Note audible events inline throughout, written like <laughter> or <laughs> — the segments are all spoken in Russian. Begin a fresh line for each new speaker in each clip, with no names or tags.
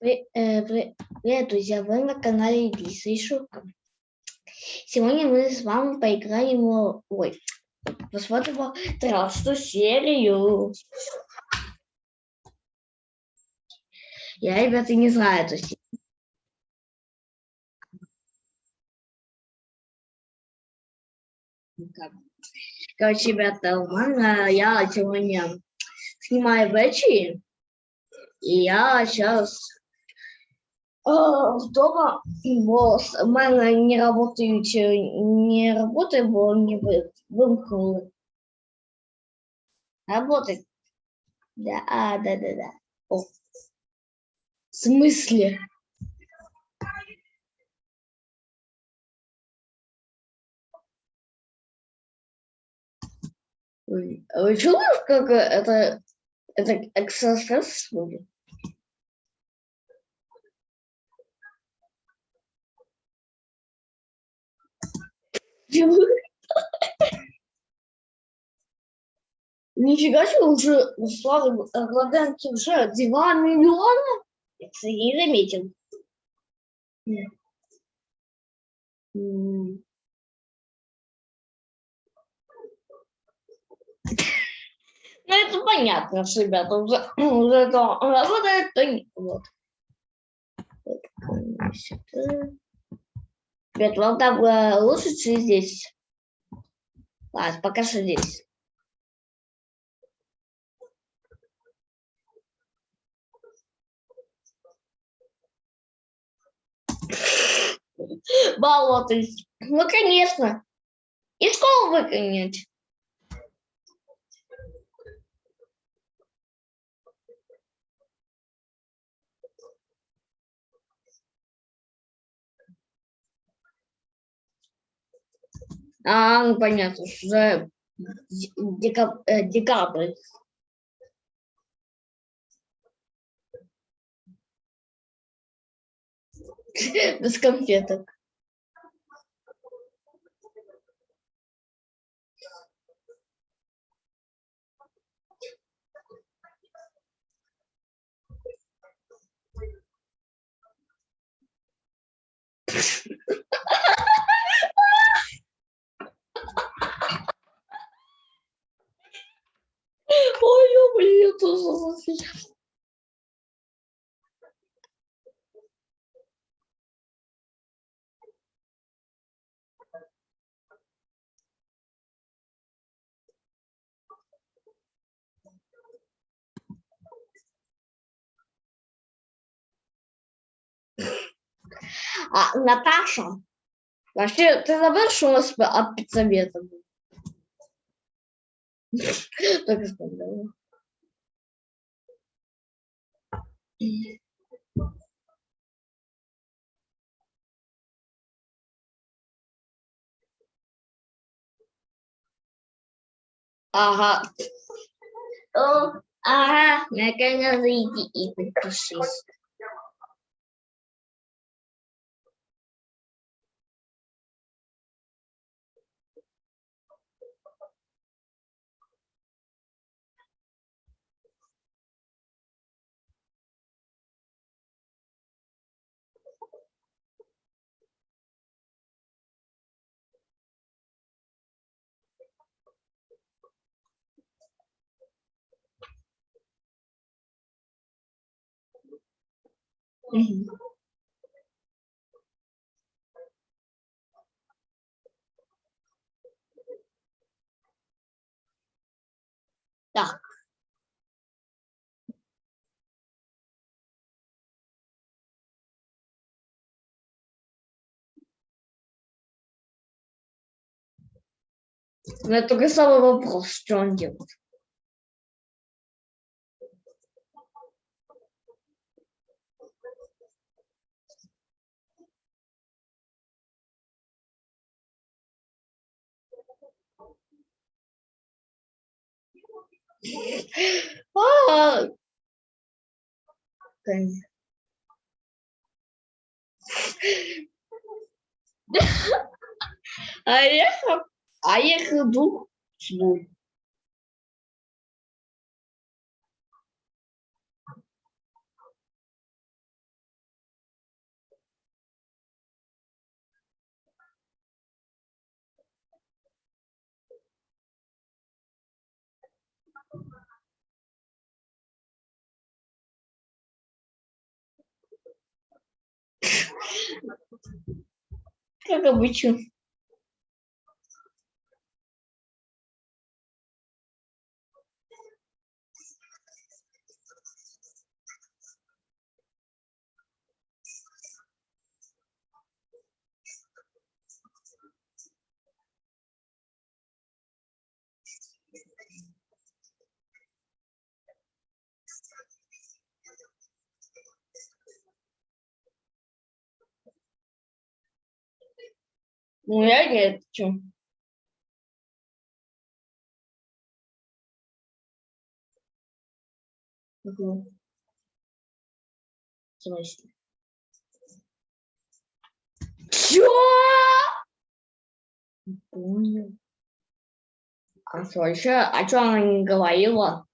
При- э, Привет, друзья! Вы на канале Лиса и Шурка. Сегодня мы с вами поиграем, в- ой, посмотрим тринадцатую серию. Я, ребята, не знаю эту серию. Короче, ребята, у я сегодня снимаю вечер, и я сейчас дома, бо с- в мене не е, не работает, бо не ви- вимкнули. Работает. Да, а, да, да, да. О. В смысле? А Вы чули, как это, это экстрасенс будет? Нифига себе, уже у Славы Гладенки уже 2 миллиона? Это я не заметил. Ну, это понятно, что ребята уже, уже то работает, то не. Вот. Ребят, вам там э, лучше, чем здесь? Ладно, пока что здесь. Болотось. Ну, конечно. И школу выгонять. А, ну понятно, уже д- дека- э, декабрь. <laughs> Без конфеток. Ой, блин, я тоже засмеялась. А, Наташа, вообще, ты забыл, что у нас педсовета был? <laughs> Только вспомнила. Ага. О, ага, наконец зайди и подпишись. Так. У меня только самый вопрос, что он делает. А, А а я иду свой. Как обычно. Ну, я чё. Угу. Чё? Не Понял. А что еще? А что она не говорила?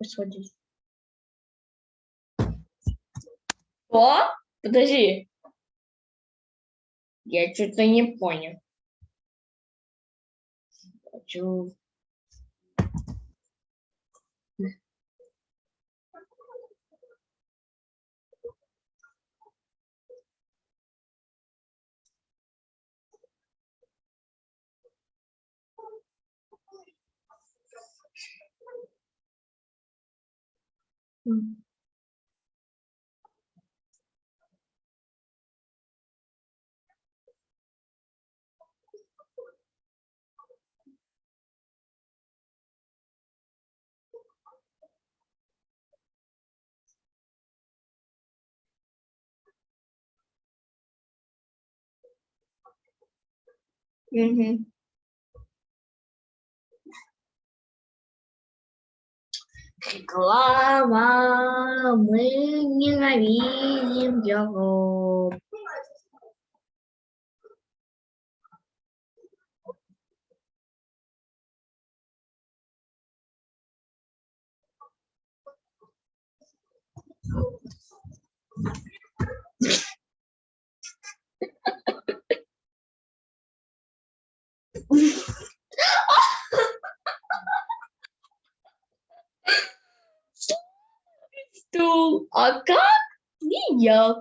Господи. Что? Подожди. Я что-то не понял. Хочу... 嗯，哼。Реклама, мы ненавидим его. Стул. А как? Ніяк.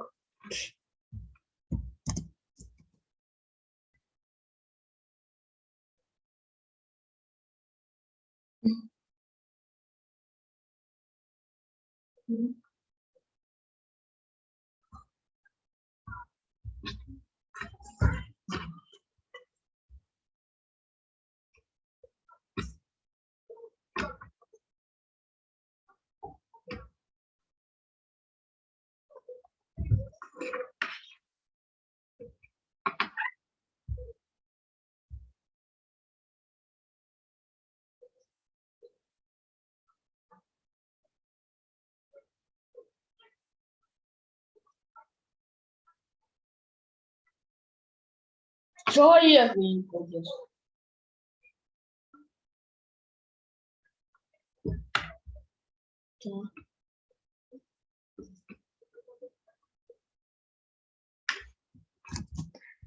Человек не будет. Так.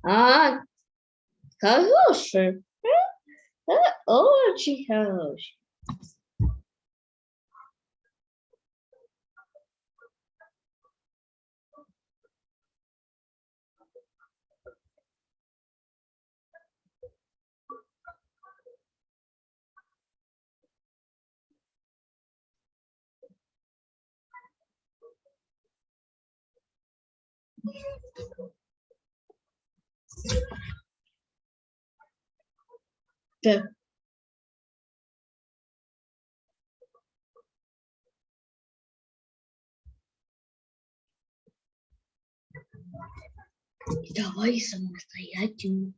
А, хороший. Э, Очень хороший. Так. Давай самостоятельно.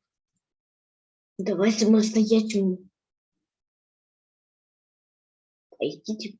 Давай самостоятельно. А идите.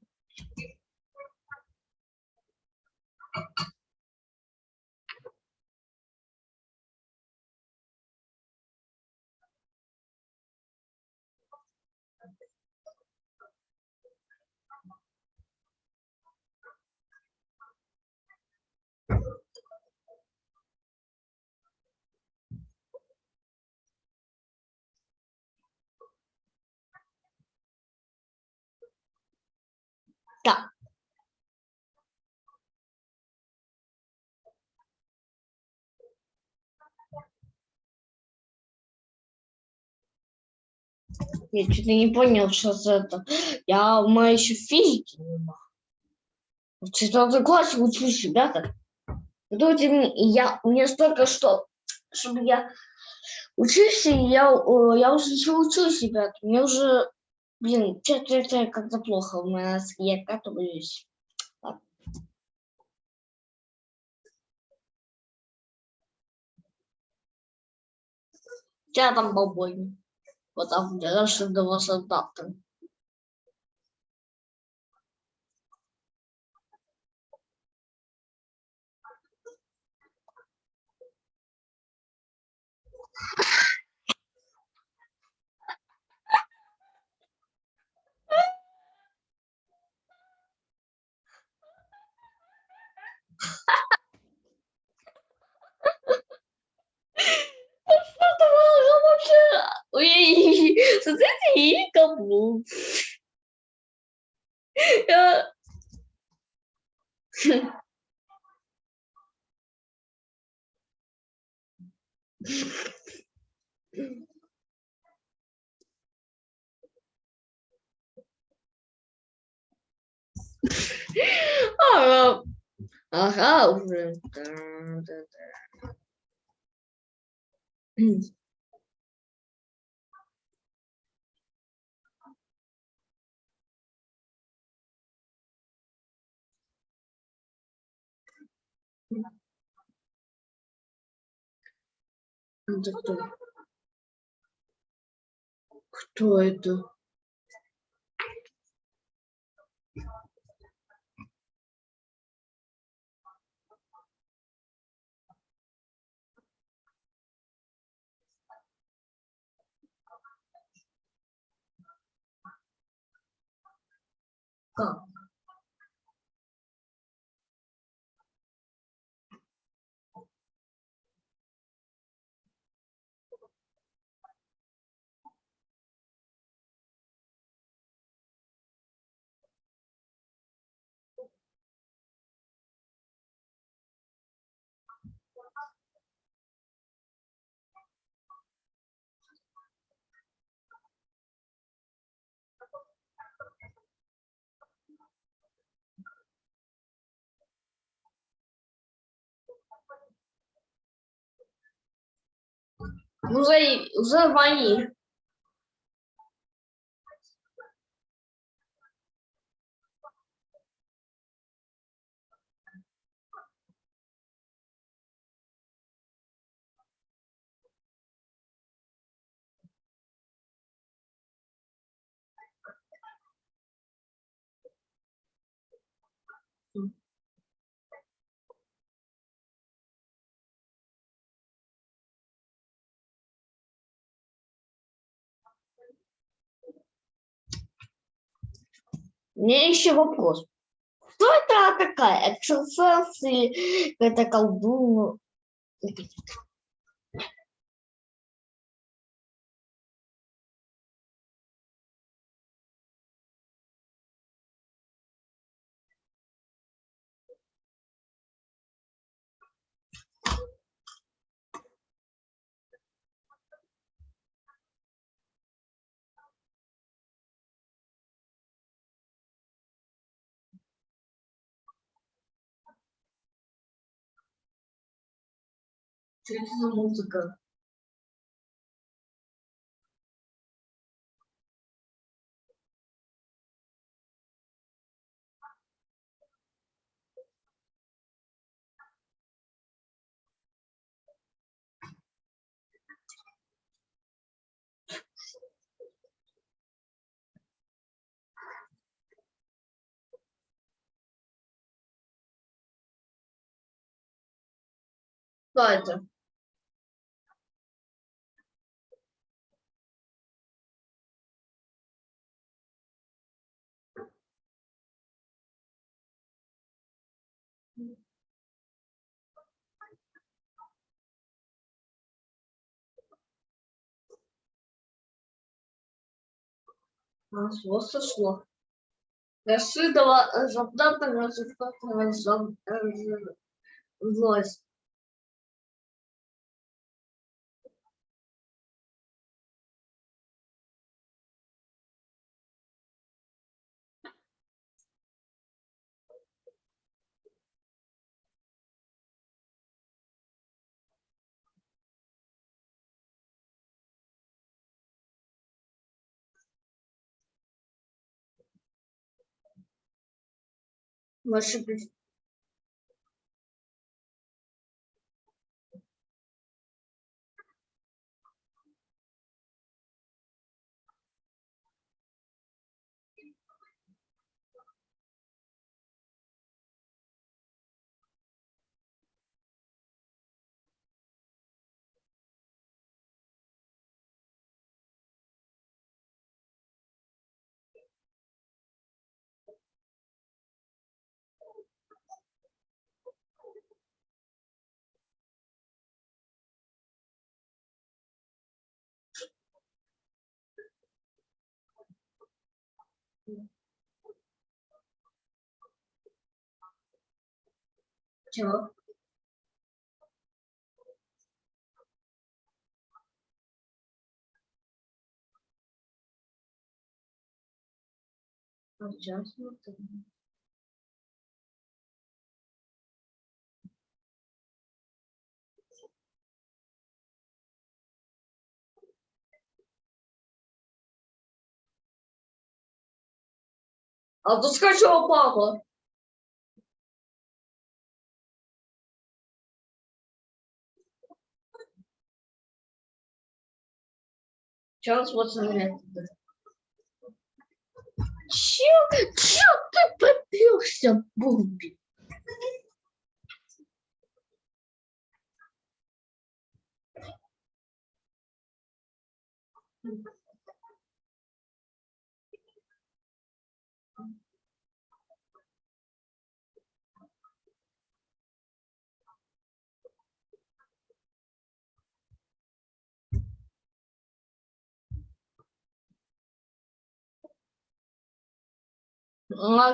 Я что-то не понял, что за это. Я меня еще физики нема. В четвертом классе учусь, ребята. Мне, и я, мне столько что, чтобы я учился, и я, о, я уже еще учусь, ребят. Мне уже, блин, что-то это как-то плохо у меня, я. Ладно. Я там бабой. Вот там, где наши дома солдаты. Что-то было вообще. Ой, смотрите, и каблук. Я- Ага, ага, уже. Да, да, да. Это кто? Кто это? Как? Уже, уже мои. Меня еще вопрос. Кто это такая? Экстрасенс или какая-то колдун? Что это за Сошло, сошло. Рассыдала запдата разыскала злость. Больше без- Чего? А тут скачал папа. Вот смотри. Чё, чё ты попёрся, Бумби? Ну, а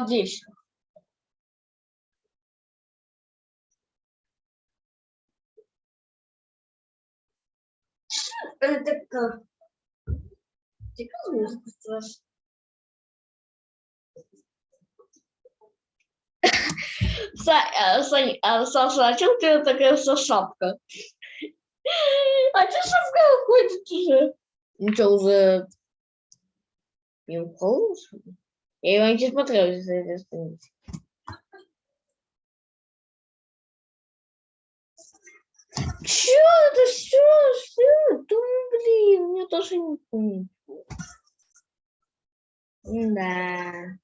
где ещё? Это как? Ты как музыку слышишь? <laughs> Са- э, Сань, а, Саша, а чем тебя такая вся шапка? <laughs> А что шапка ходит уже? Ничего, уже не уколол, что ли? Я его не смотрел из этой страницы. Чё это все? Что? Да, блин, мне тоже не помню. Да.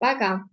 Пока.